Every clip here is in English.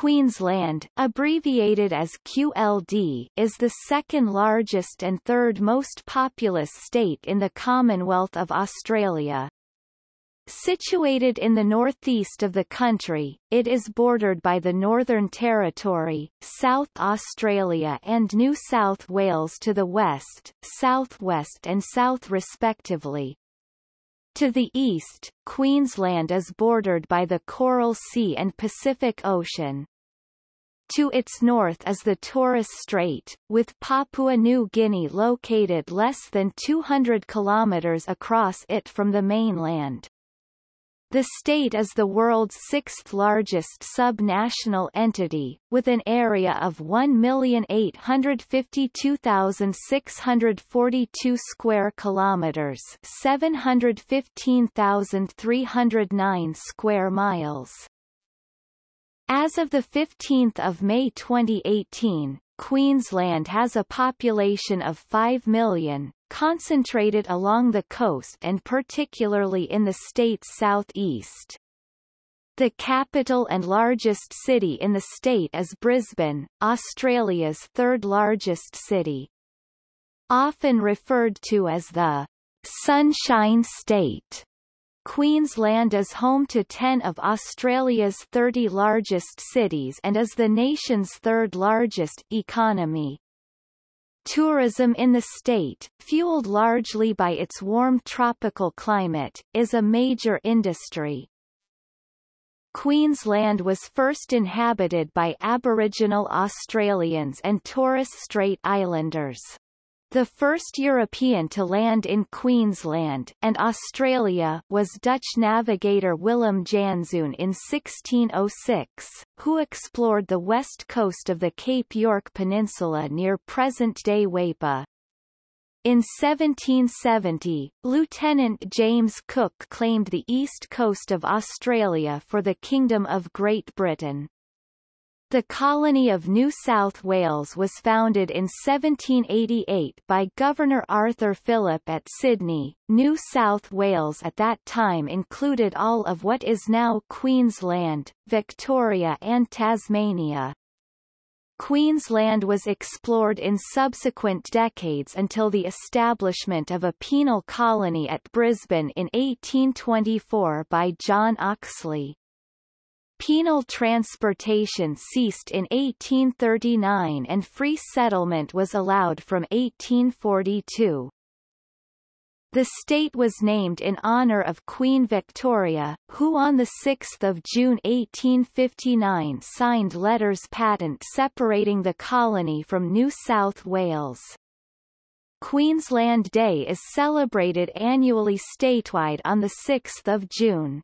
Queensland, abbreviated as QLD, is the second largest and third most populous state in the Commonwealth of Australia. Situated in the northeast of the country, it is bordered by the Northern Territory, South Australia and New South Wales to the west, southwest and south respectively. To the east, Queensland is bordered by the Coral Sea and Pacific Ocean. To its north is the Torres Strait, with Papua New Guinea located less than 200 kilometers across it from the mainland. The state is the world's sixth largest sub-national entity, with an area of 1,852,642 square kilometers, 715,309 square miles. As of 15 May 2018, Queensland has a population of 5 million, concentrated along the coast and particularly in the state's southeast. The capital and largest city in the state is Brisbane, Australia's third largest city. Often referred to as the Sunshine State. Queensland is home to 10 of Australia's 30 largest cities and is the nation's third largest economy. Tourism in the state, fueled largely by its warm tropical climate, is a major industry. Queensland was first inhabited by Aboriginal Australians and Torres Strait Islanders the first European to land in Queensland and Australia was Dutch navigator Willem Janszoon in 1606, who explored the west coast of the Cape York Peninsula near present-day Weipa. In 1770, Lieutenant James Cook claimed the east coast of Australia for the Kingdom of Great Britain. The colony of New South Wales was founded in 1788 by Governor Arthur Phillip at Sydney. New South Wales at that time included all of what is now Queensland, Victoria and Tasmania. Queensland was explored in subsequent decades until the establishment of a penal colony at Brisbane in 1824 by John Oxley. Penal transportation ceased in 1839 and free settlement was allowed from 1842. The state was named in honour of Queen Victoria, who on 6 June 1859 signed letters patent separating the colony from New South Wales. Queensland Day is celebrated annually statewide on 6 June.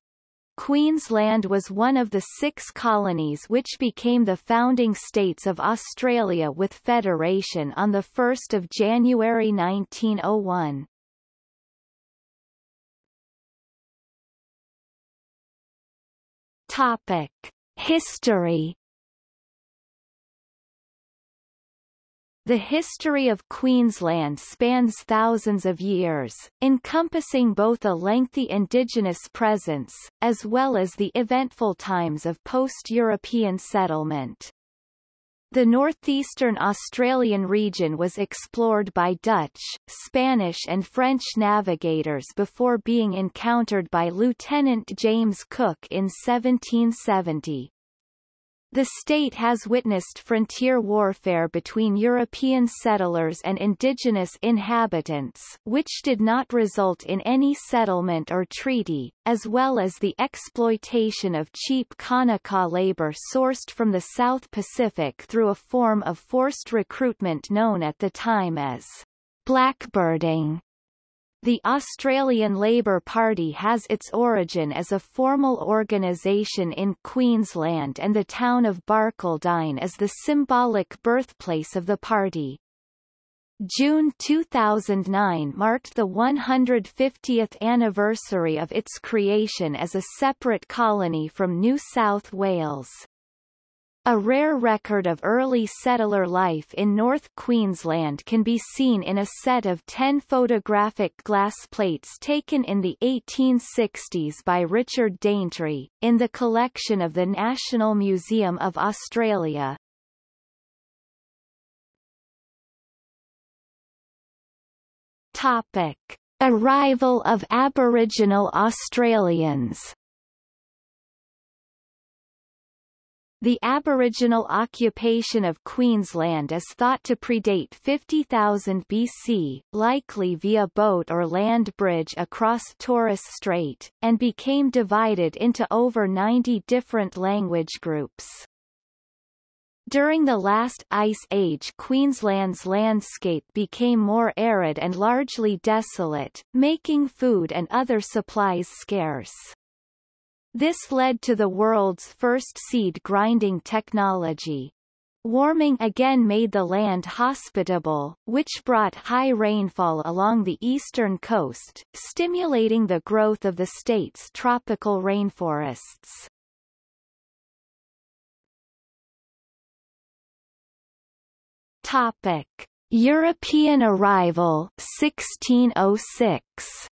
Queensland was one of the six colonies which became the founding states of Australia with federation on 1 January 1901. Topic. History The history of Queensland spans thousands of years, encompassing both a lengthy indigenous presence, as well as the eventful times of post-European settlement. The northeastern Australian region was explored by Dutch, Spanish and French navigators before being encountered by Lieutenant James Cook in 1770. The state has witnessed frontier warfare between European settlers and indigenous inhabitants which did not result in any settlement or treaty, as well as the exploitation of cheap Kanaka labor sourced from the South Pacific through a form of forced recruitment known at the time as blackbirding. The Australian Labor Party has its origin as a formal organisation in Queensland and the town of Barcaldine is the symbolic birthplace of the party. June 2009 marked the 150th anniversary of its creation as a separate colony from New South Wales. A rare record of early settler life in North Queensland can be seen in a set of ten photographic glass plates taken in the 1860s by Richard Daintree, in the collection of the National Museum of Australia. Topic. Arrival of Aboriginal Australians The Aboriginal occupation of Queensland is thought to predate 50,000 BC, likely via boat or land bridge across Torres Strait, and became divided into over 90 different language groups. During the last ice age Queensland's landscape became more arid and largely desolate, making food and other supplies scarce. This led to the world's first seed grinding technology. Warming again made the land hospitable, which brought high rainfall along the eastern coast, stimulating the growth of the state's tropical rainforests. Topic: European arrival 1606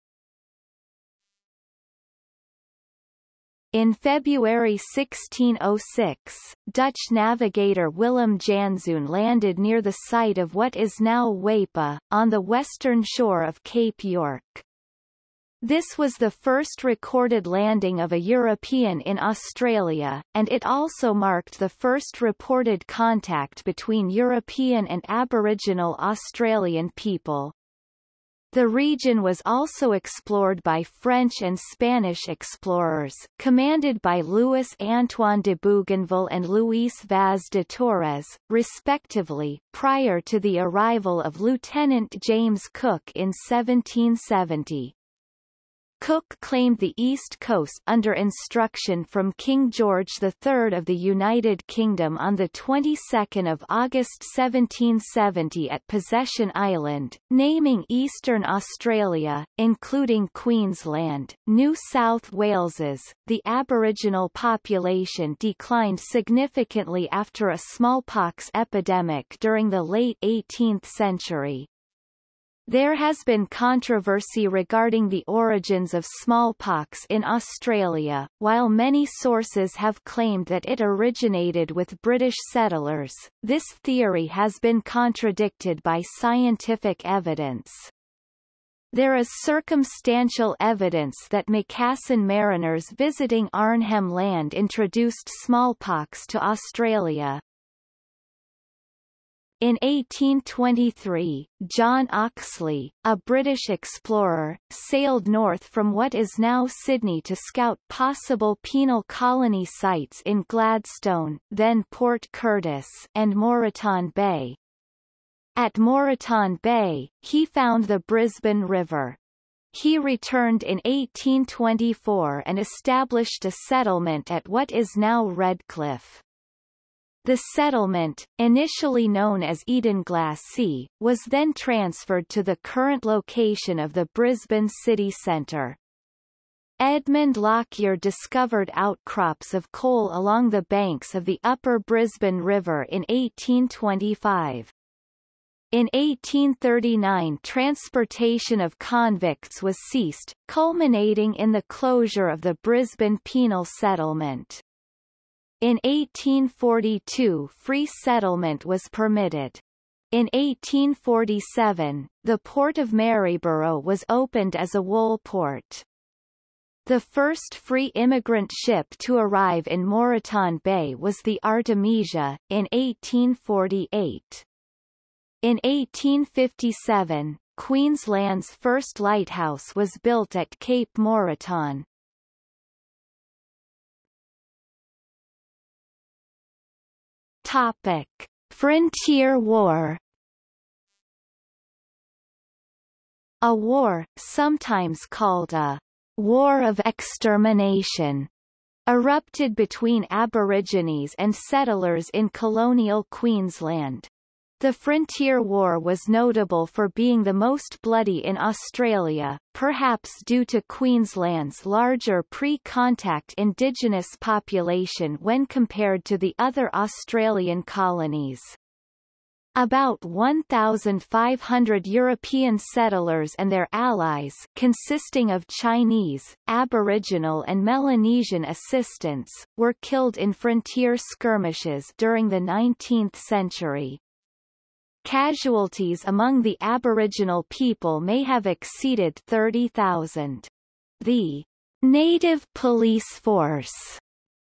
In February 1606, Dutch navigator Willem Janszoon landed near the site of what is now Weipa, on the western shore of Cape York. This was the first recorded landing of a European in Australia, and it also marked the first reported contact between European and Aboriginal Australian people. The region was also explored by French and Spanish explorers, commanded by Louis Antoine de Bougainville and Luis Vaz de Torres, respectively, prior to the arrival of Lieutenant James Cook in 1770. Cook claimed the East Coast under instruction from King George III of the United Kingdom on the 22nd of August 1770 at Possession Island, naming Eastern Australia, including Queensland, New South Wales's. The Aboriginal population declined significantly after a smallpox epidemic during the late 18th century. There has been controversy regarding the origins of smallpox in Australia, while many sources have claimed that it originated with British settlers, this theory has been contradicted by scientific evidence. There is circumstantial evidence that Macassan mariners visiting Arnhem Land introduced smallpox to Australia, in 1823, John Oxley, a British explorer, sailed north from what is now Sydney to scout possible penal colony sites in Gladstone then Port Curtis and Moreton Bay. At Moreton Bay, he found the Brisbane River. He returned in 1824 and established a settlement at what is now Redcliffe. The settlement, initially known as Edenglassie, was then transferred to the current location of the Brisbane city centre. Edmund Lockyer discovered outcrops of coal along the banks of the upper Brisbane River in 1825. In 1839 transportation of convicts was ceased, culminating in the closure of the Brisbane penal settlement. In 1842 free settlement was permitted. In 1847, the port of Maryborough was opened as a wool port. The first free immigrant ship to arrive in Moreton Bay was the Artemisia, in 1848. In 1857, Queensland's first lighthouse was built at Cape Moreton. Topic: Frontier War A war, sometimes called a war of extermination, erupted between Aborigines and settlers in colonial Queensland. The Frontier War was notable for being the most bloody in Australia, perhaps due to Queensland's larger pre-contact indigenous population when compared to the other Australian colonies. About 1,500 European settlers and their allies consisting of Chinese, Aboriginal and Melanesian assistants, were killed in frontier skirmishes during the 19th century. Casualties among the Aboriginal people may have exceeded 30,000. The Native Police Force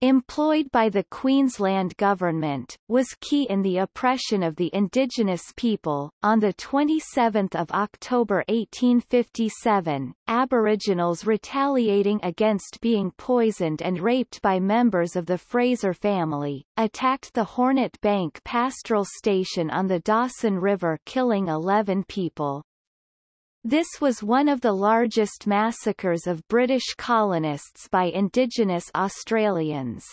employed by the Queensland government, was key in the oppression of the indigenous people. On the 27th of October 1857, Aboriginals retaliating against being poisoned and raped by members of the Fraser family, attacked the Hornet Bank pastoral station on the Dawson River killing 11 people. This was one of the largest massacres of British colonists by Indigenous Australians.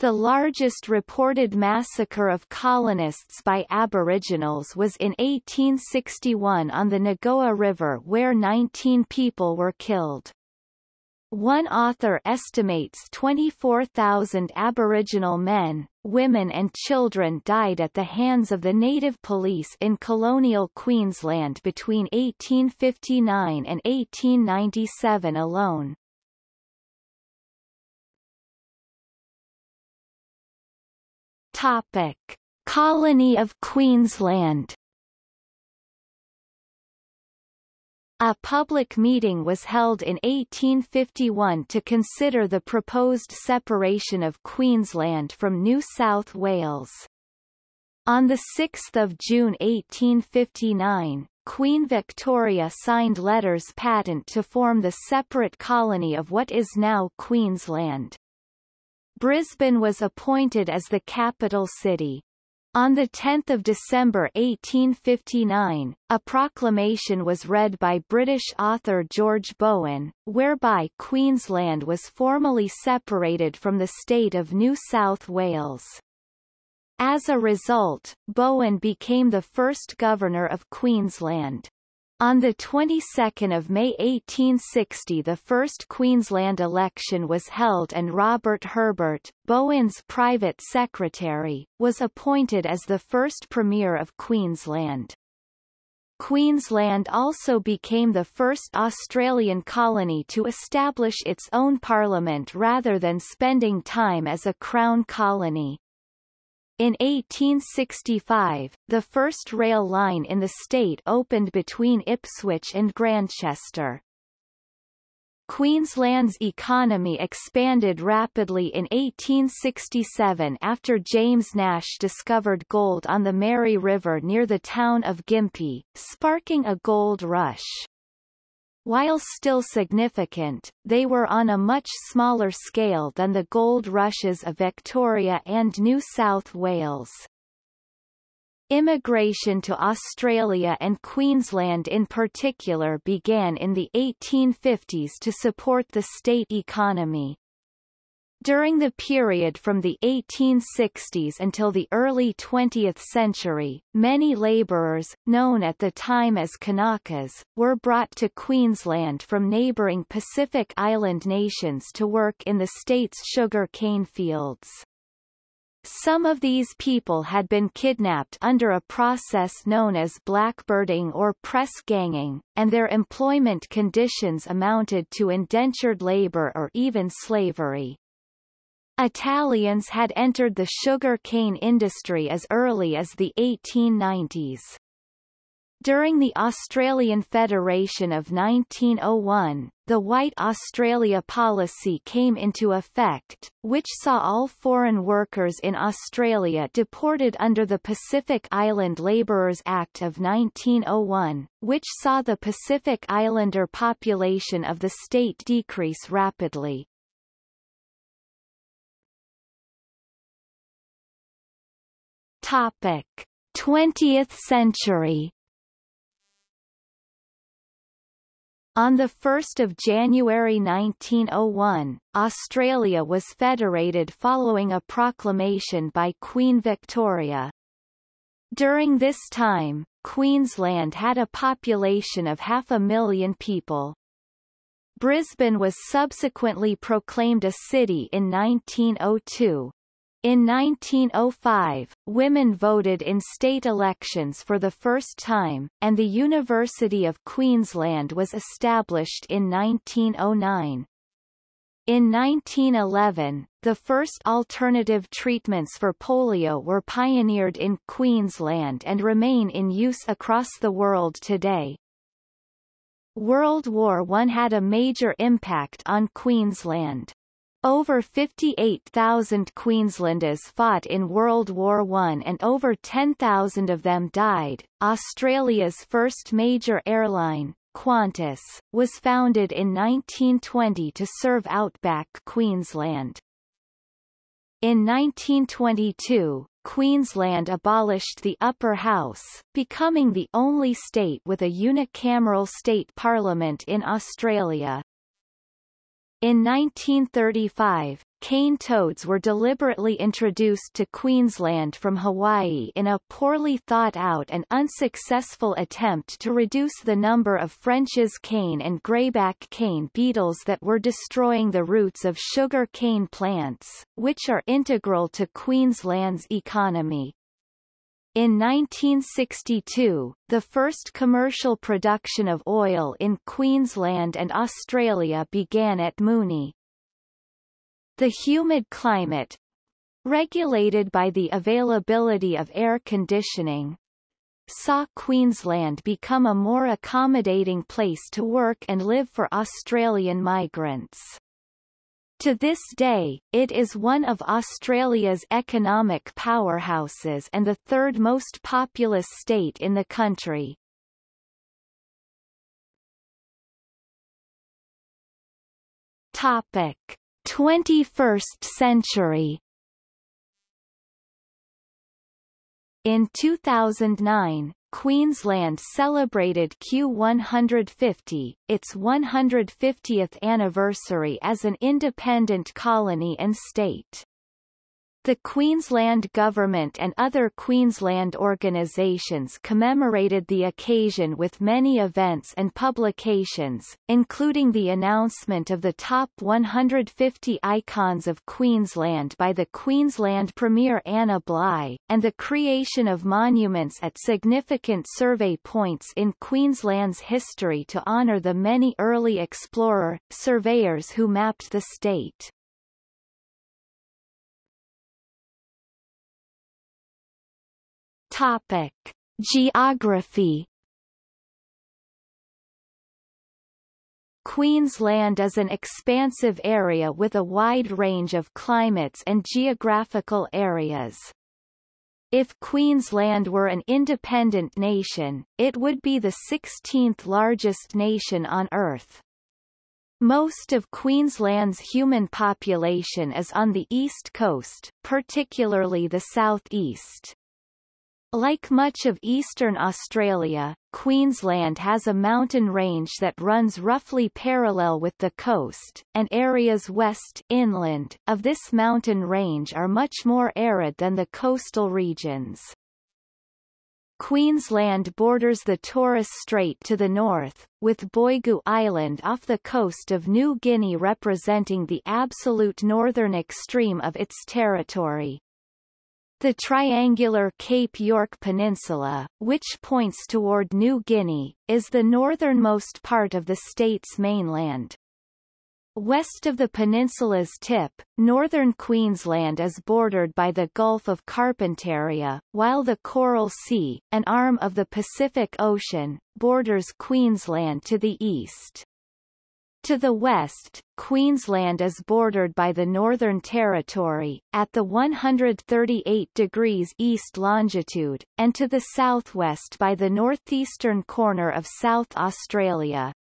The largest reported massacre of colonists by Aboriginals was in 1861 on the Nogoa River where 19 people were killed. One author estimates 24,000 Aboriginal men, women and children died at the hands of the native police in colonial Queensland between 1859 and 1897 alone. Topic. Colony of Queensland A public meeting was held in 1851 to consider the proposed separation of Queensland from New South Wales. On 6 June 1859, Queen Victoria signed letters patent to form the separate colony of what is now Queensland. Brisbane was appointed as the capital city. On 10 December 1859, a proclamation was read by British author George Bowen, whereby Queensland was formally separated from the state of New South Wales. As a result, Bowen became the first governor of Queensland. On the 22nd of May 1860 the first Queensland election was held and Robert Herbert, Bowen's private secretary, was appointed as the first Premier of Queensland. Queensland also became the first Australian colony to establish its own parliament rather than spending time as a Crown colony. In 1865, the first rail line in the state opened between Ipswich and Grandchester. Queensland's economy expanded rapidly in 1867 after James Nash discovered gold on the Mary River near the town of Gympie, sparking a gold rush. While still significant, they were on a much smaller scale than the gold rushes of Victoria and New South Wales. Immigration to Australia and Queensland in particular began in the 1850s to support the state economy. During the period from the 1860s until the early 20th century, many labourers, known at the time as Kanakas, were brought to Queensland from neighbouring Pacific Island nations to work in the state's sugar cane fields. Some of these people had been kidnapped under a process known as blackbirding or press ganging, and their employment conditions amounted to indentured labor or even slavery. Italians had entered the sugar cane industry as early as the 1890s. During the Australian Federation of 1901, the White Australia policy came into effect, which saw all foreign workers in Australia deported under the Pacific Island Labourers Act of 1901, which saw the Pacific Islander population of the state decrease rapidly. Topic: 20th century. On 1 January 1901, Australia was federated following a proclamation by Queen Victoria. During this time, Queensland had a population of half a million people. Brisbane was subsequently proclaimed a city in 1902. In 1905, women voted in state elections for the first time, and the University of Queensland was established in 1909. In 1911, the first alternative treatments for polio were pioneered in Queensland and remain in use across the world today. World War I had a major impact on Queensland. Over 58,000 Queenslanders fought in World War I and over 10,000 of them died. Australia's first major airline, Qantas, was founded in 1920 to serve outback Queensland. In 1922, Queensland abolished the upper house, becoming the only state with a unicameral state parliament in Australia. In 1935, cane toads were deliberately introduced to Queensland from Hawaii in a poorly thought-out and unsuccessful attempt to reduce the number of French's cane and greyback cane beetles that were destroying the roots of sugar cane plants, which are integral to Queensland's economy. In 1962, the first commercial production of oil in Queensland and Australia began at Moonie. The humid climate, regulated by the availability of air conditioning, saw Queensland become a more accommodating place to work and live for Australian migrants. To this day, it is one of Australia's economic powerhouses and the third most populous state in the country. Topic: 21st century In 2009, Queensland celebrated Q150, its 150th anniversary as an independent colony and state. The Queensland Government and other Queensland organisations commemorated the occasion with many events and publications, including the announcement of the top 150 icons of Queensland by the Queensland Premier Anna Bligh, and the creation of monuments at significant survey points in Queensland's history to honour the many early explorer, surveyors who mapped the state. Topic: Geography Queensland is an expansive area with a wide range of climates and geographical areas. If Queensland were an independent nation, it would be the 16th largest nation on Earth. Most of Queensland's human population is on the east coast, particularly the southeast. Like much of eastern Australia, Queensland has a mountain range that runs roughly parallel with the coast, and areas west inland of this mountain range are much more arid than the coastal regions. Queensland borders the Torres Strait to the north, with Boigu Island off the coast of New Guinea representing the absolute northern extreme of its territory. The triangular Cape York Peninsula, which points toward New Guinea, is the northernmost part of the state's mainland. West of the peninsula's tip, northern Queensland is bordered by the Gulf of Carpentaria, while the Coral Sea, an arm of the Pacific Ocean, borders Queensland to the east. To the west, Queensland is bordered by the Northern Territory, at the 138 degrees east longitude, and to the southwest by the northeastern corner of South Australia.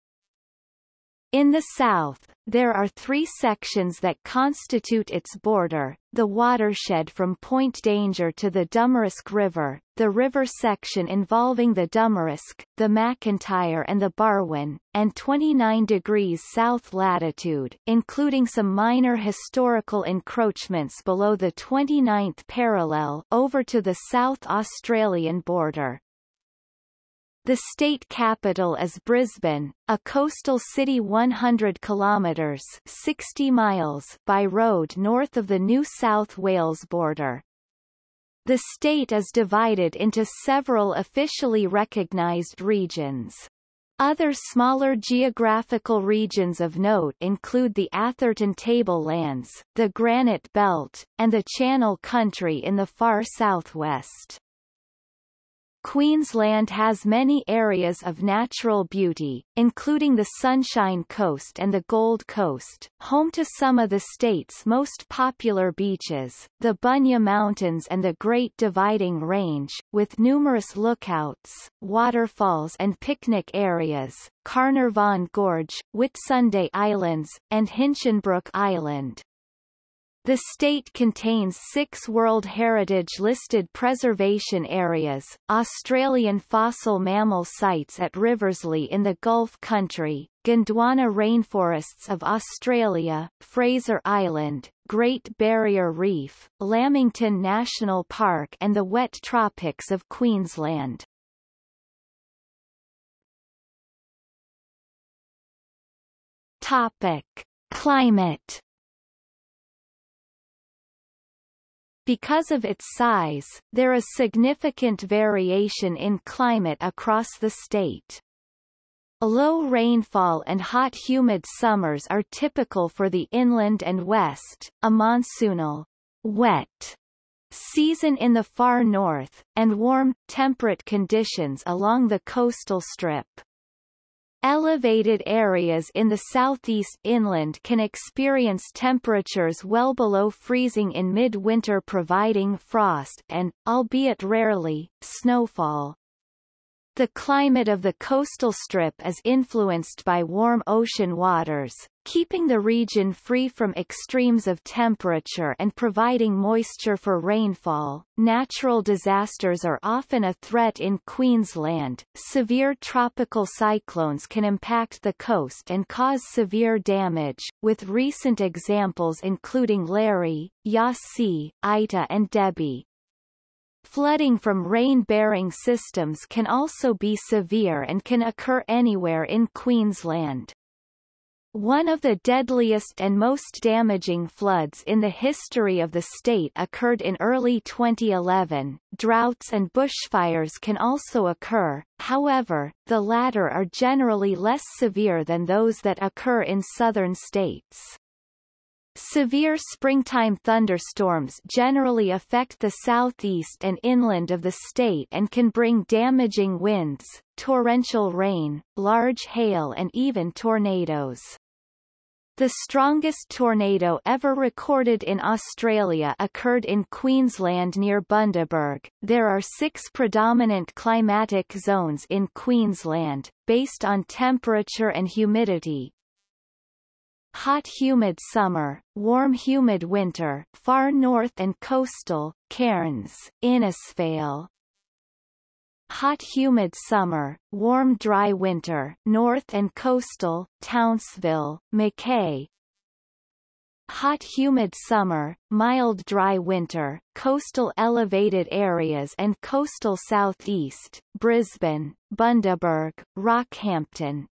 In the south, there are three sections that constitute its border, the watershed from Point Danger to the Dumaresq River, the river section involving the Dumaresq, the McIntyre and the Barwon, and 29 degrees south latitude, including some minor historical encroachments below the 29th parallel over to the South Australian border. The state capital is Brisbane, a coastal city 100 kilometres 60 miles by road north of the New South Wales border. The state is divided into several officially recognised regions. Other smaller geographical regions of note include the Atherton Tablelands, the Granite Belt, and the Channel Country in the far southwest. Queensland has many areas of natural beauty, including the Sunshine Coast and the Gold Coast, home to some of the state's most popular beaches, the Bunya Mountains and the Great Dividing Range, with numerous lookouts, waterfalls and picnic areas, Carnarvon Gorge, Whitsunday Islands, and Hinchinbrook Island. The state contains six World Heritage listed preservation areas, Australian fossil mammal sites at Riversleigh in the Gulf Country, Gondwana Rainforests of Australia, Fraser Island, Great Barrier Reef, Lamington National Park and the wet tropics of Queensland. Topic. Climate Because of its size, there is significant variation in climate across the state. Low rainfall and hot humid summers are typical for the inland and west, a monsoonal, wet season in the far north, and warm, temperate conditions along the coastal strip. Elevated areas in the southeast inland can experience temperatures well below freezing in mid-winter providing frost and, albeit rarely, snowfall. The climate of the coastal strip is influenced by warm ocean waters, keeping the region free from extremes of temperature and providing moisture for rainfall. Natural disasters are often a threat in Queensland. Severe tropical cyclones can impact the coast and cause severe damage, with recent examples including Larry, Yasi, Ita and Debbie. Flooding from rain-bearing systems can also be severe and can occur anywhere in Queensland. One of the deadliest and most damaging floods in the history of the state occurred in early 2011. Droughts and bushfires can also occur, however, the latter are generally less severe than those that occur in southern states. Severe springtime thunderstorms generally affect the southeast and inland of the state and can bring damaging winds, torrential rain, large hail and even tornadoes. The strongest tornado ever recorded in Australia occurred in Queensland near Bundaberg. There are six predominant climatic zones in Queensland, based on temperature and humidity, hot humid summer, warm humid winter, far north and coastal, Cairns, Innisfail. Hot humid summer, warm dry winter, north and coastal, Townsville, Mackay. Hot humid summer, mild dry winter, coastal elevated areas and coastal southeast, Brisbane, Bundaberg, Rockhampton,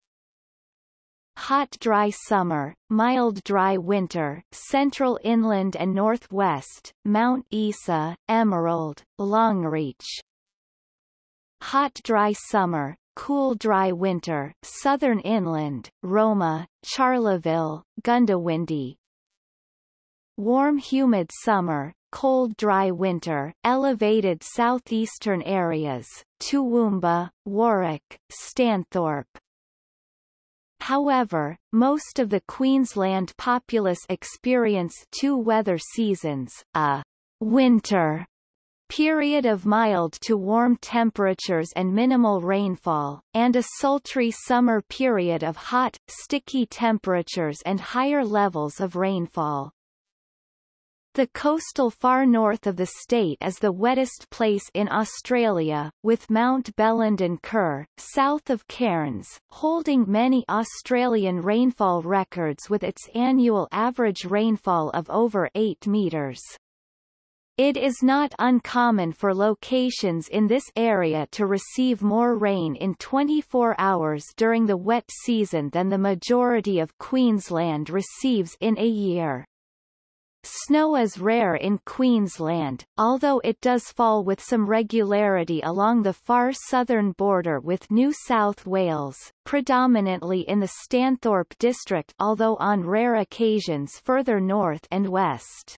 hot dry summer, mild dry winter, central inland and northwest, Mount Isa, Emerald, Longreach. Hot dry summer, cool dry winter, southern inland, Roma, Charleville, Goondiwindi. Warm humid summer, cold dry winter, elevated southeastern areas, Toowoomba, Warwick, Stanthorpe. However, most of the Queensland populace experience two weather seasons, a winter period of mild to warm temperatures and minimal rainfall, and a sultry summer period of hot, sticky temperatures and higher levels of rainfall. The coastal far north of the state is the wettest place in Australia, with Mount Bellenden Kerr, south of Cairns, holding many Australian rainfall records with its annual average rainfall of over 8 metres. It is not uncommon for locations in this area to receive more rain in 24 hours during the wet season than the majority of Queensland receives in a year. Snow is rare in Queensland, although it does fall with some regularity along the far southern border with New South Wales, predominantly in the Stanthorpe district although on rare occasions further north and west.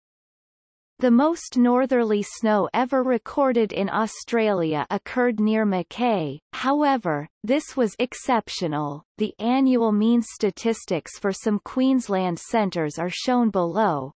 The most northerly snow ever recorded in Australia occurred near Mackay, however, this was exceptional. The annual mean statistics for some Queensland centres are shown below,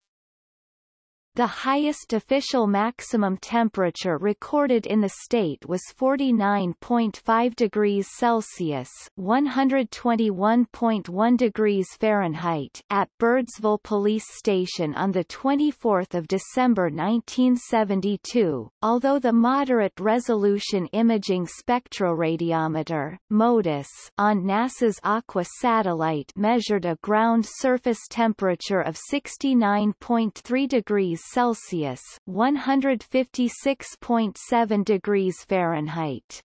the highest official maximum temperature recorded in the state was 49.5 degrees Celsius (121.1 degrees Fahrenheit) at Birdsville Police Station on the 24th of December 1972. Although the moderate resolution imaging spectroradiometer (MODIS) on NASA's Aqua satellite measured a ground surface temperature of 69.3 degrees Celsius 156.7 degrees Fahrenheit.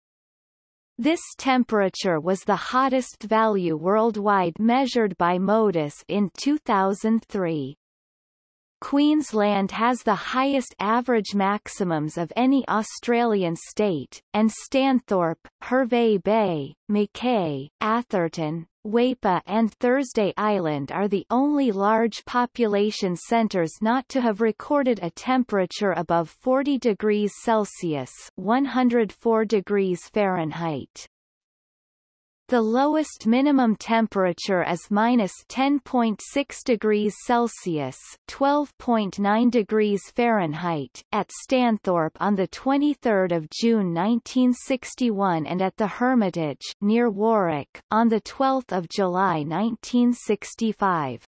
This temperature was the hottest value worldwide measured by MODIS in 2003. Queensland has the highest average maximums of any Australian state, and Stanthorpe, Hervey Bay, Mackay, Atherton, Weipa and Thursday Island are the only large population centres not to have recorded a temperature above 40 degrees Celsius 104 degrees Fahrenheit. The lowest minimum temperature is minus 10.6 degrees Celsius (12.9 degrees Fahrenheit) at Stanthorpe on the 23rd of June 1961 and at the Hermitage near Warwick on the 12th of July 1965.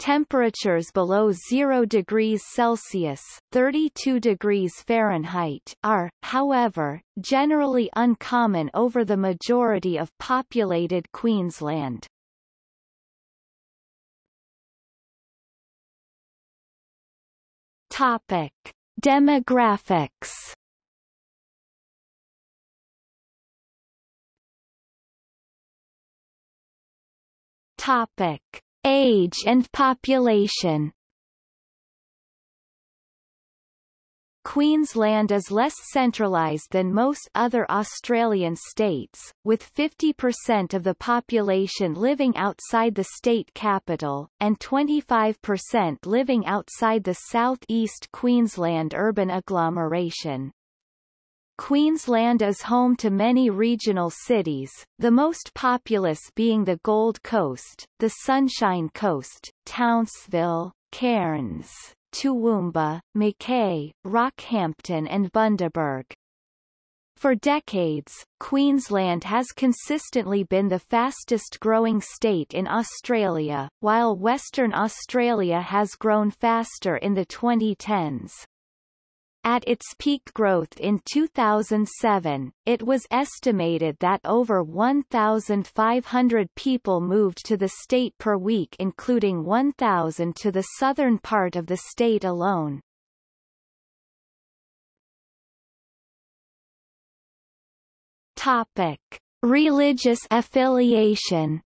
Temperatures below 0 degrees Celsius 32 degrees Fahrenheit are, however, generally uncommon over the majority of populated Queensland. Topic. Demographics Topic Age and population Queensland is less centralised than most other Australian states, with 50% of the population living outside the state capital, and 25% living outside the South East Queensland urban agglomeration. Queensland is home to many regional cities, the most populous being the Gold Coast, the Sunshine Coast, Townsville, Cairns, Toowoomba, Mackay, Rockhampton and Bundaberg. For decades, Queensland has consistently been the fastest growing state in Australia, while Western Australia has grown faster in the 2010s. At its peak growth in 2007, it was estimated that over 1,500 people moved to the state per week including 1,000 to the southern part of the state alone. Topic. Religious affiliation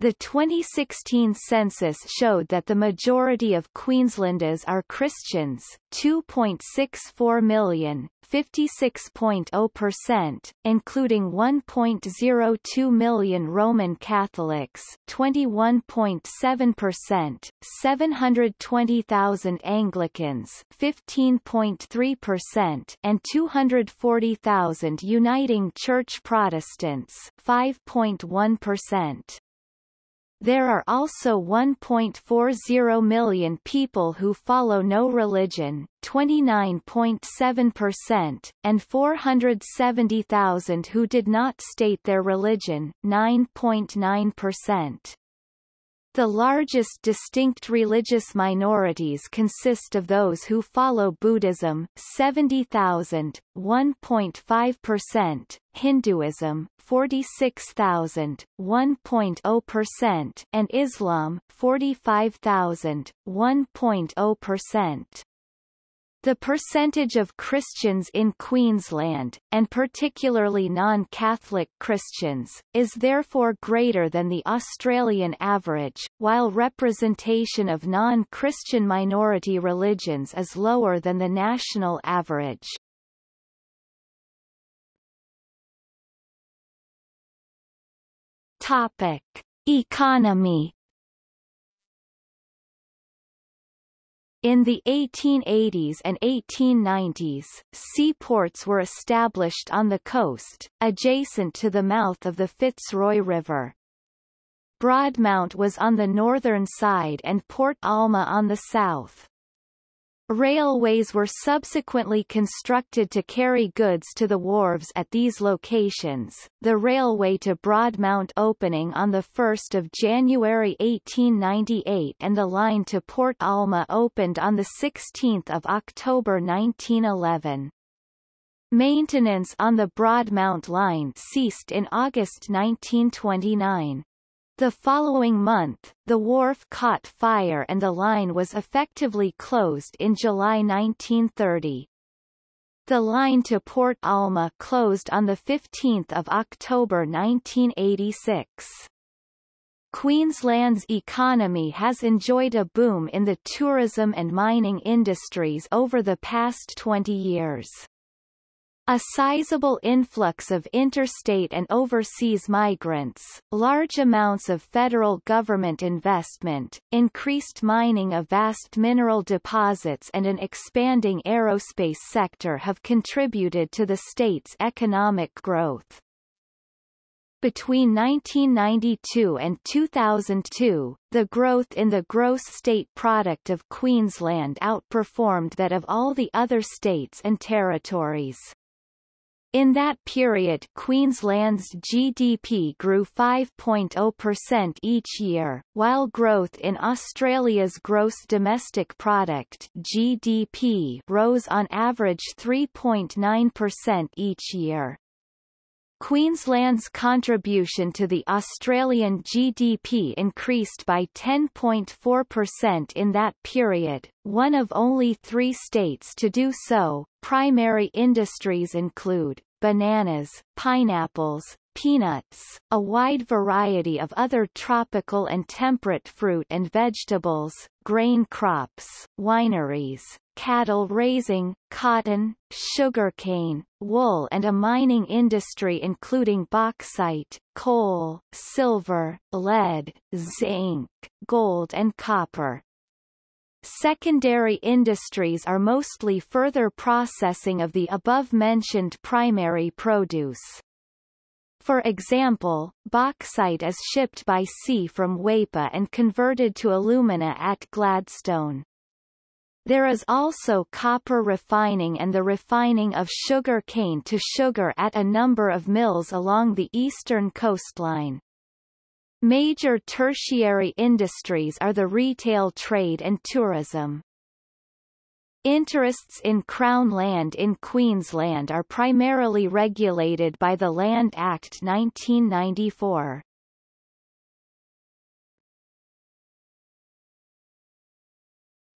The 2016 census showed that the majority of Queenslanders are Christians, 2.64 million, 56.0%, including 1.02 million Roman Catholics, 21.7%, 720,000 Anglicans, 15.3%, and 240,000 Uniting Church Protestants, 5.1%. There are also 1.40 million people who follow no religion, 29.7%, and 470,000 who did not state their religion, 9.9%. The largest distinct religious minorities consist of those who follow Buddhism 70,000, 1.5%, Hinduism 46,000, 1.0%, and Islam 45,000, 1.0%. The percentage of Christians in Queensland, and particularly non-Catholic Christians, is therefore greater than the Australian average, while representation of non-Christian minority religions is lower than the national average. Topic: Economy In the 1880s and 1890s, seaports were established on the coast, adjacent to the mouth of the Fitzroy River. Broadmount was on the northern side and Port Alma on the south. Railways were subsequently constructed to carry goods to the wharves at these locations, the railway to Broadmount opening on 1 January 1898 and the line to Port Alma opened on 16 October 1911. Maintenance on the Broadmount line ceased in August 1929. The following month, the wharf caught fire and the line was effectively closed in July 1930. The line to Port Alma closed on 15 October 1986. Queensland's economy has enjoyed a boom in the tourism and mining industries over the past 20 years. A sizable influx of interstate and overseas migrants, large amounts of federal government investment, increased mining of vast mineral deposits and an expanding aerospace sector have contributed to the state's economic growth. Between 1992 and 2002, the growth in the gross state product of Queensland outperformed that of all the other states and territories. In that period Queensland's GDP grew 5.0% each year, while growth in Australia's gross domestic product GDP rose on average 3.9% each year. Queensland's contribution to the Australian GDP increased by 10.4% in that period, one of only three states to do so. Primary industries include bananas, pineapples, peanuts, a wide variety of other tropical and temperate fruit and vegetables, grain crops, wineries, cattle raising, cotton, sugarcane, wool and a mining industry including bauxite, coal, silver, lead, zinc, gold and copper. Secondary industries are mostly further processing of the above-mentioned primary produce. For example, bauxite is shipped by sea from Weipa and converted to alumina at Gladstone. There is also copper refining and the refining of sugar cane to sugar at a number of mills along the eastern coastline. Major tertiary industries are the retail trade and tourism. Interests in Crown land in Queensland are primarily regulated by the Land Act 1994.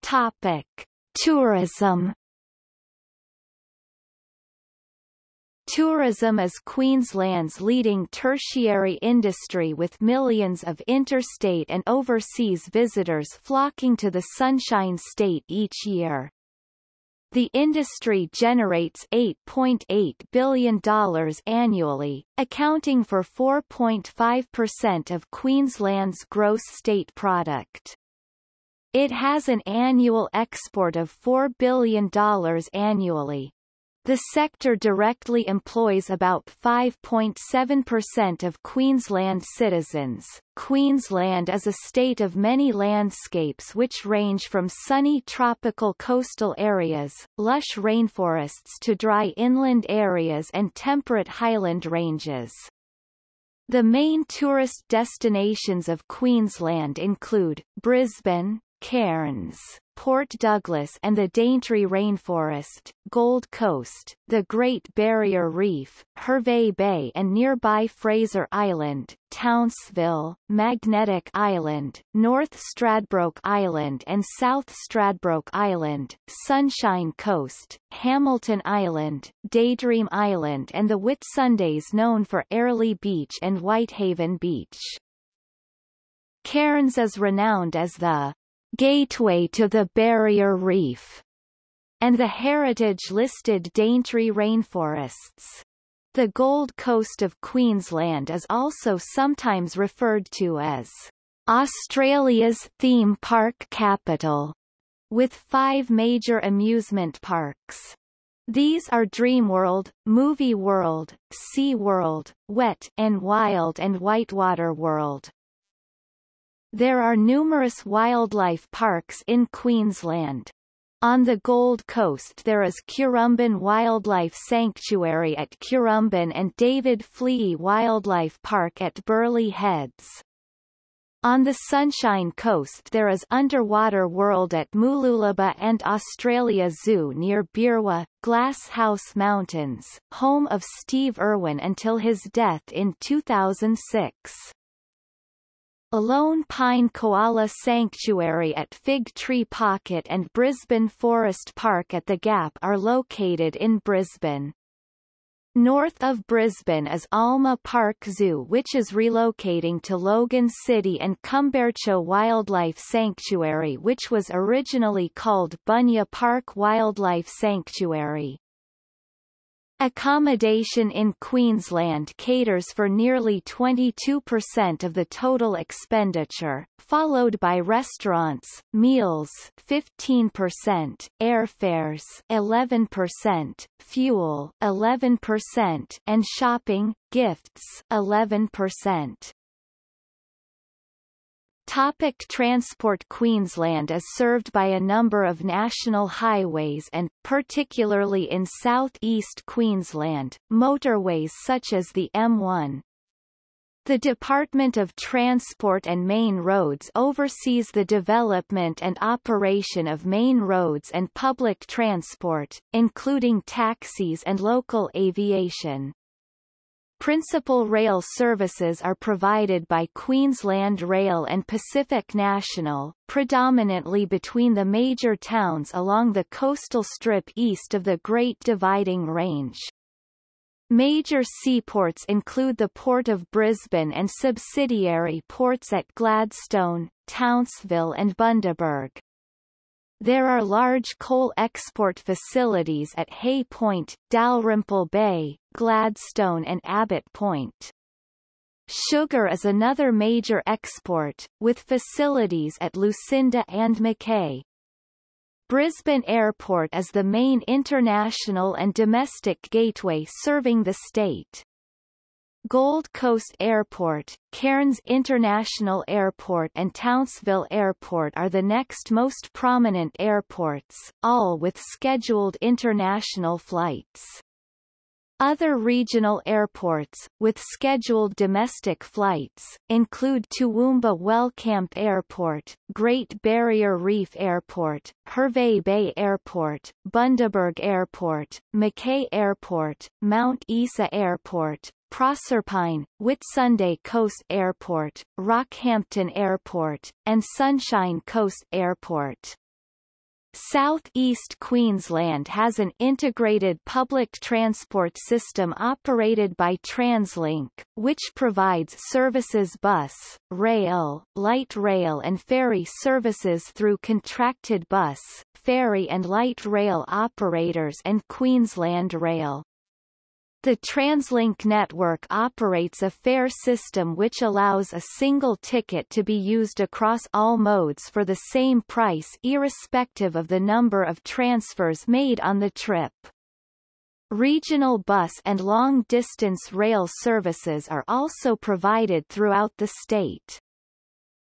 Topic: Tourism Tourism is Queensland's leading tertiary industry with millions of interstate and overseas visitors flocking to the Sunshine State each year. The industry generates $8.8 billion annually, accounting for 4.5% of Queensland's gross state product. It has an annual export of $4 billion annually. The sector directly employs about 5.7% of Queensland citizens. Queensland is a state of many landscapes which range from sunny tropical coastal areas, lush rainforests to dry inland areas and temperate highland ranges. The main tourist destinations of Queensland include, Brisbane, Cairns, Port Douglas and the Daintree Rainforest, Gold Coast, the Great Barrier Reef, Hervey Bay and nearby Fraser Island, Townsville, Magnetic Island, North Stradbroke Island and South Stradbroke Island, Sunshine Coast, Hamilton Island, Daydream Island and the Whitsundays known for Airlie Beach and Whitehaven Beach. Cairns is renowned as the Gateway to the Barrier Reef, and the heritage-listed Daintree rainforests. The Gold Coast of Queensland is also sometimes referred to as Australia's theme park capital, with five major amusement parks. These are Dreamworld, Movie World, Sea World, Wet and Wild and Whitewater World. There are numerous wildlife parks in Queensland. On the Gold Coast there is Currumbin Wildlife Sanctuary at Currumbin and David Fleay Wildlife Park at Burleigh Heads. On the Sunshine Coast there is Underwater World at Mooloolaba and Australia Zoo near Beerwah, Glasshouse Mountains, home of Steve Irwin until his death in 2006. Lone Pine Koala Sanctuary at Fig Tree Pocket and Brisbane Forest Park at the Gap are located in Brisbane. North of Brisbane is Alma Park Zoo which is relocating to Logan City and Kumbartcho Wildlife Sanctuary which was originally called Bunya Park Wildlife Sanctuary. Accommodation in Queensland caters for nearly 22% of the total expenditure, followed by restaurants, meals 15%, airfares 11%, fuel 11% and shopping, gifts 11%. Topic transport Queensland is served by a number of national highways and, particularly in southeast Queensland, motorways such as the M1. The Department of Transport and Main Roads oversees the development and operation of main roads and public transport, including taxis and local aviation. Principal rail services are provided by Queensland Rail and Pacific National, predominantly between the major towns along the coastal strip east of the Great Dividing Range. Major seaports include the Port of Brisbane and subsidiary ports at Gladstone, Townsville and Bundaberg. There are large coal export facilities at Hay Point, Dalrymple Bay, Gladstone and Abbott Point. Sugar is another major export, with facilities at Lucinda and Mackay. Brisbane Airport is the main international and domestic gateway serving the state. Gold Coast Airport, Cairns International Airport and Townsville Airport are the next most prominent airports, all with scheduled international flights. Other regional airports, with scheduled domestic flights, include Toowoomba Wellcamp Airport, Great Barrier Reef Airport, Hervey Bay Airport, Bundaberg Airport, Mackay Airport, Mount Isa Airport, Proserpine, Whitsunday Coast Airport, Rockhampton Airport, and Sunshine Coast Airport. Southeast Queensland has an integrated public transport system operated by TransLink, which provides services bus, rail, light rail and ferry services through contracted bus, ferry and light rail operators and Queensland Rail. The TransLink network operates a fare system which allows a single ticket to be used across all modes for the same price irrespective of the number of transfers made on the trip. Regional bus and long-distance rail services are also provided throughout the state.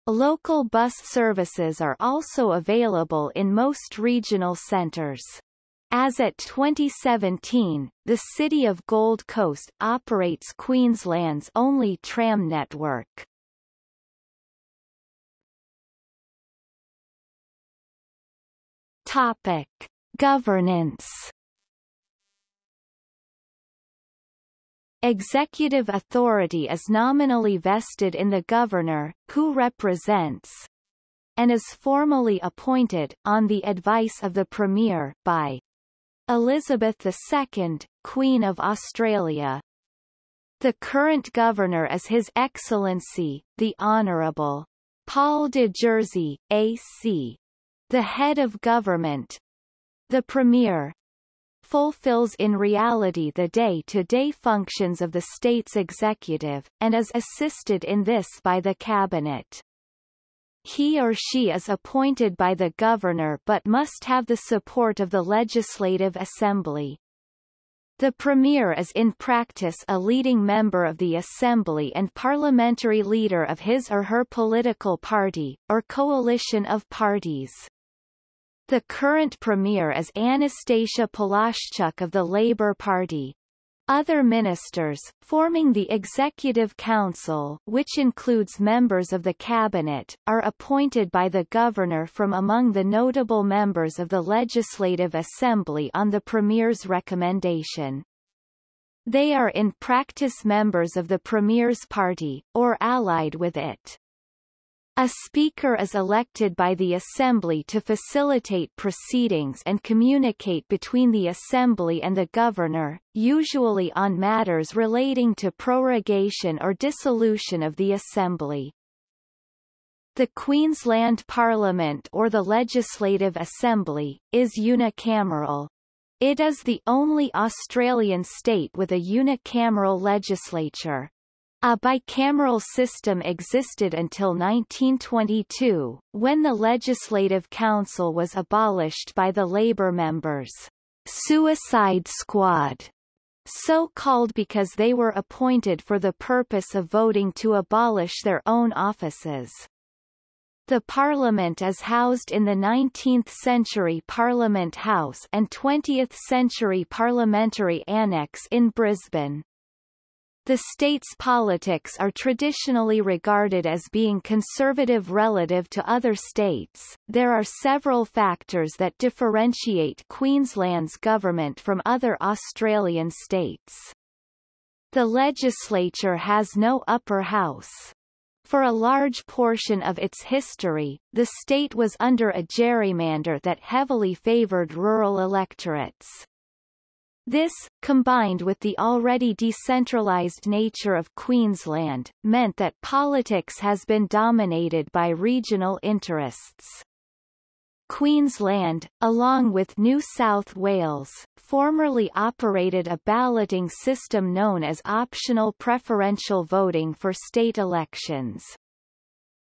Local bus services are also available in most regional centers. As at 2017, the City of Gold Coast operates Queensland's only tram network. Topic: Governance Executive authority is nominally vested in the governor, who represents and is formally appointed, on the advice of the Premier, by Elizabeth II, Queen of Australia. The current governor is His Excellency, the Honourable Paul de Jersey, AC. The head of government, the Premier, fulfills in reality the day-to-day -day functions of the state's executive, and is assisted in this by the cabinet. He or she is appointed by the governor but must have the support of the Legislative Assembly. The Premier is in practice a leading member of the Assembly and parliamentary leader of his or her political party, or coalition of parties. The current premier is Annastacia Palaszczuk of the Labor Party. Other ministers, forming the Executive Council which includes members of the Cabinet, are appointed by the Governor from among the notable members of the Legislative Assembly on the Premier's recommendation. They are in practice members of the Premier's party, or allied with it. A speaker is elected by the Assembly to facilitate proceedings and communicate between the Assembly and the Governor, usually on matters relating to prorogation or dissolution of the Assembly. The Queensland Parliament or the Legislative Assembly, is unicameral. It is the only Australian state with a unicameral legislature. A bicameral system existed until 1922, when the Legislative Council was abolished by the Labor members' Suicide Squad, so called because they were appointed for the purpose of voting to abolish their own offices. The Parliament is housed in the 19th-century Parliament House and 20th-century Parliamentary Annex in Brisbane. The state's politics are traditionally regarded as being conservative relative to other states. There are several factors that differentiate Queensland's government from other Australian states. The legislature has no upper house. For a large portion of its history, the state was under a gerrymander that heavily favoured rural electorates. This, combined with the already decentralised nature of Queensland, meant that politics has been dominated by regional interests. Queensland, along with New South Wales, formerly operated a balloting system known as optional preferential voting for state elections.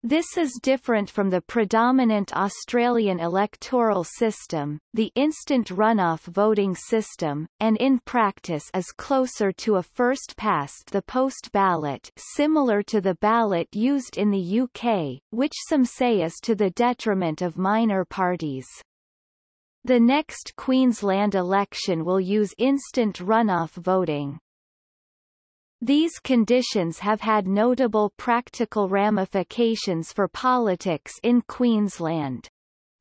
This is different from the predominant Australian electoral system, the instant runoff voting system, and in practice is closer to a first-past-the-post ballot similar to the ballot used in the UK, which some say is to the detriment of minor parties. The next Queensland election will use instant runoff voting. These conditions have had notable practical ramifications for politics in Queensland.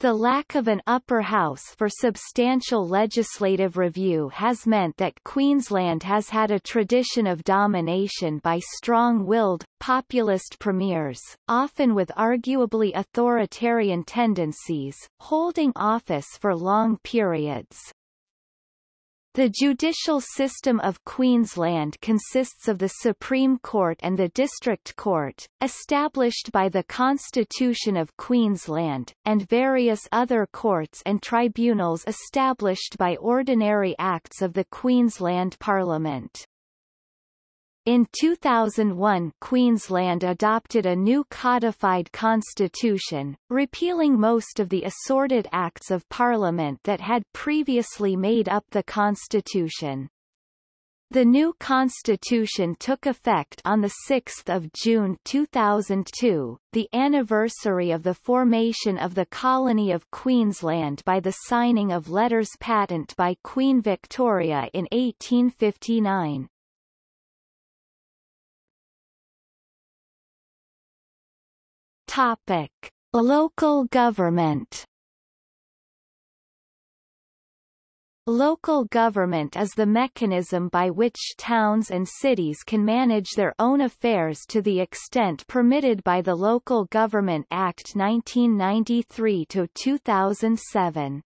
The lack of an upper house for substantial legislative review has meant that Queensland has had a tradition of domination by strong-willed, populist premiers, often with arguably authoritarian tendencies, holding office for long periods. The judicial system of Queensland consists of the Supreme Court and the District Court, established by the Constitution of Queensland, and various other courts and tribunals established by ordinary acts of the Queensland Parliament. In 2001 Queensland adopted a new codified constitution, repealing most of the assorted Acts of Parliament that had previously made up the constitution. The new constitution took effect on 6 June 2002, the anniversary of the formation of the colony of Queensland by the signing of letters patent by Queen Victoria in 1859. Topic: Local government. Local government is the mechanism by which towns and cities can manage their own affairs to the extent permitted by the Local Government Act 1993-2007.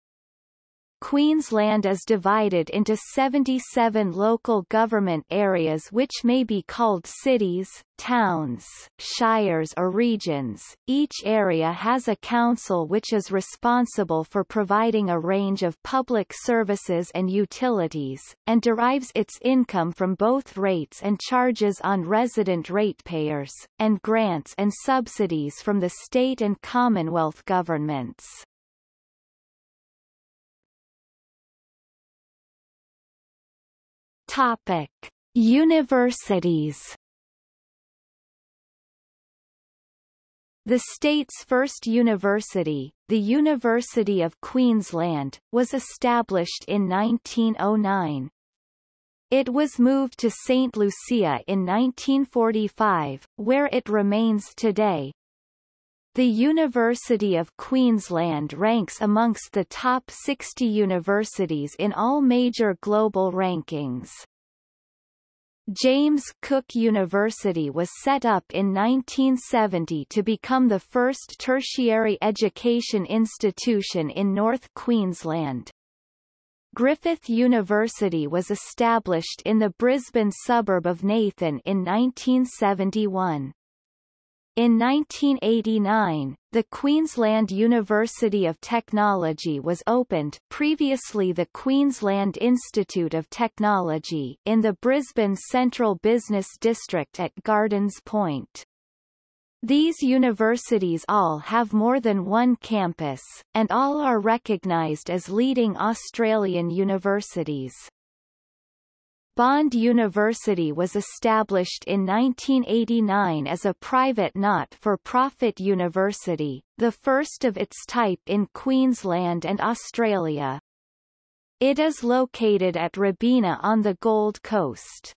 Queensland is divided into 77 local government areas which may be called cities, towns, shires or regions. Each area has a council which is responsible for providing a range of public services and utilities, and derives its income from both rates and charges on resident ratepayers, and grants and subsidies from the state and Commonwealth governments. Topic: Universities. The state's first university, the University of Queensland, was established in 1909. It was moved to St. Lucia in 1945, where it remains today. The University of Queensland ranks amongst the top 60 universities in all major global rankings. James Cook University was set up in 1970 to become the first tertiary education institution in North Queensland. Griffith University was established in the Brisbane suburb of Nathan in 1971. In 1989, the Queensland University of Technology was opened previously the Queensland Institute of Technology in the Brisbane Central Business District at Gardens Point. These universities all have more than one campus, and all are recognised as leading Australian universities. Bond University was established in 1989 as a private not-for-profit university, the first of its type in Queensland and Australia. It is located at Robina on the Gold Coast.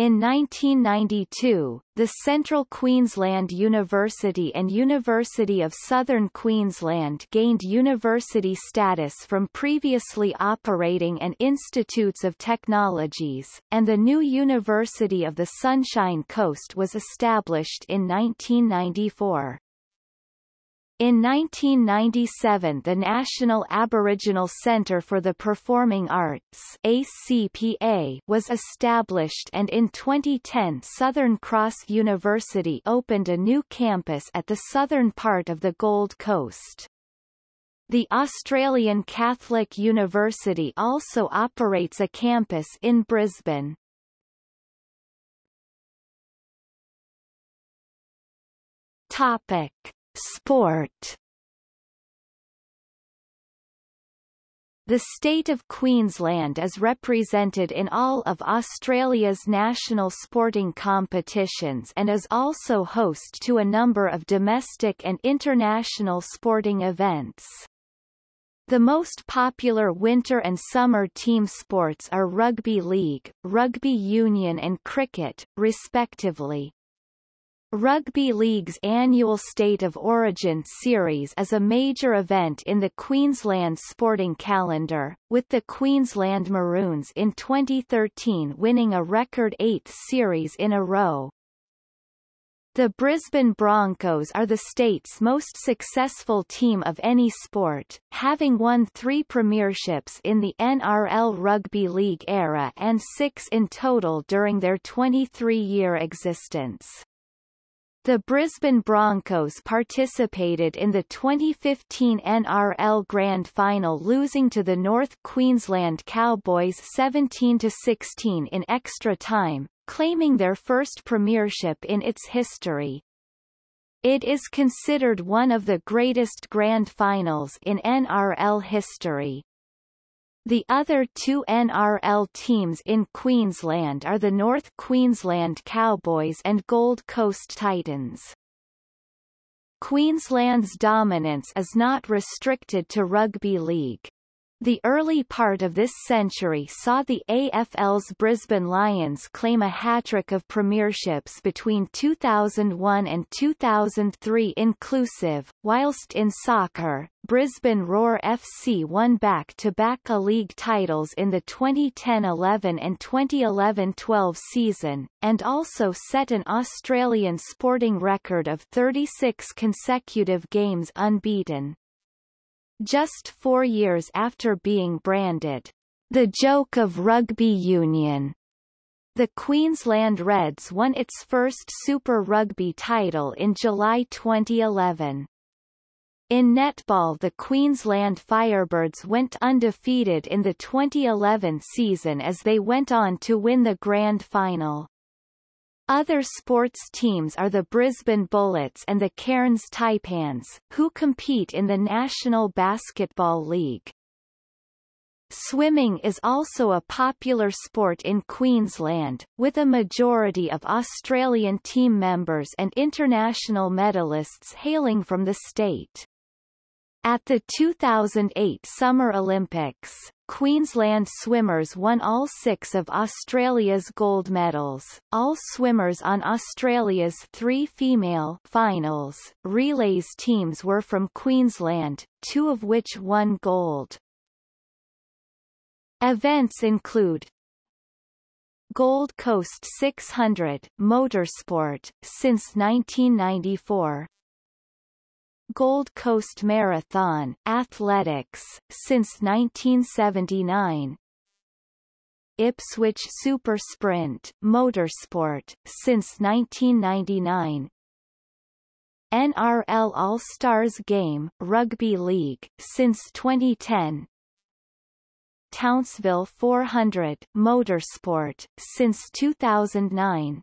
In 1992, the Central Queensland University and University of Southern Queensland gained university status from previously operating and institutes of technologies, and the new University of the Sunshine Coast was established in 1994. In 1997 the National Aboriginal Centre for the Performing Arts ACPA was established and in 2010 Southern Cross University opened a new campus at the southern part of the Gold Coast. The Australian Catholic University also operates a campus in Brisbane. Topic Sport The state of Queensland is represented in all of Australia's national sporting competitions and is also host to a number of domestic and international sporting events. The most popular winter and summer team sports are rugby league, rugby union and cricket, respectively. Rugby League's annual State of Origin series is a major event in the Queensland sporting calendar, with the Queensland Maroons in 2013 winning a record eighth series in a row. The Brisbane Broncos are the state's most successful team of any sport, having won three premierships in the NRL Rugby League era and six in total during their 23-year existence. The Brisbane Broncos participated in the 2015 NRL Grand Final losing to the North Queensland Cowboys 17-16 in extra time, claiming their first premiership in its history. It is considered one of the greatest grand finals in NRL history. The other two NRL teams in Queensland are the North Queensland Cowboys and Gold Coast Titans. Queensland's dominance is not restricted to rugby league. The early part of this century saw the AFL's Brisbane Lions claim a hat-trick of premierships between 2001 and 2003 inclusive, whilst in soccer, Brisbane Roar FC won back-to-back -back league titles in the 2010-11 and 2011-12 season, and also set an Australian sporting record of 36 consecutive games unbeaten just four years after being branded the joke of rugby union. The Queensland Reds won its first Super Rugby title in July 2011. In netball the Queensland Firebirds went undefeated in the 2011 season as they went on to win the grand final. Other sports teams are the Brisbane Bullets and the Cairns Taipans, who compete in the National Basketball League. Swimming is also a popular sport in Queensland, with a majority of Australian team members and international medalists hailing from the state. At the 2008 Summer Olympics, Queensland swimmers won all six of Australia's gold medals. All swimmers on Australia's three female finals relays teams were from Queensland, two of which won gold. Events include Gold Coast 600 motorsport since 1994 Gold Coast Marathon athletics since 1979 Ipswich Super Sprint motorsport since 1999 NRL All-Stars Game Rugby League since 2010 Townsville 400 motorsport since 2009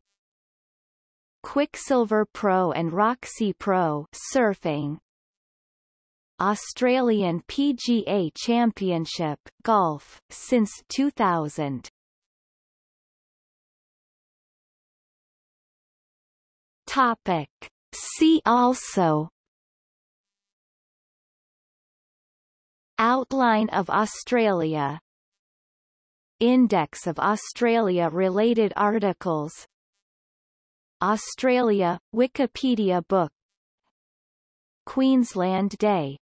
Quiksilver Pro and Roxy Pro surfing. Australian PGA Championship golf since 2000 Topic. See also. Outline of Australia. Index of Australia-related articles Australia, Wikipedia book. Queensland Day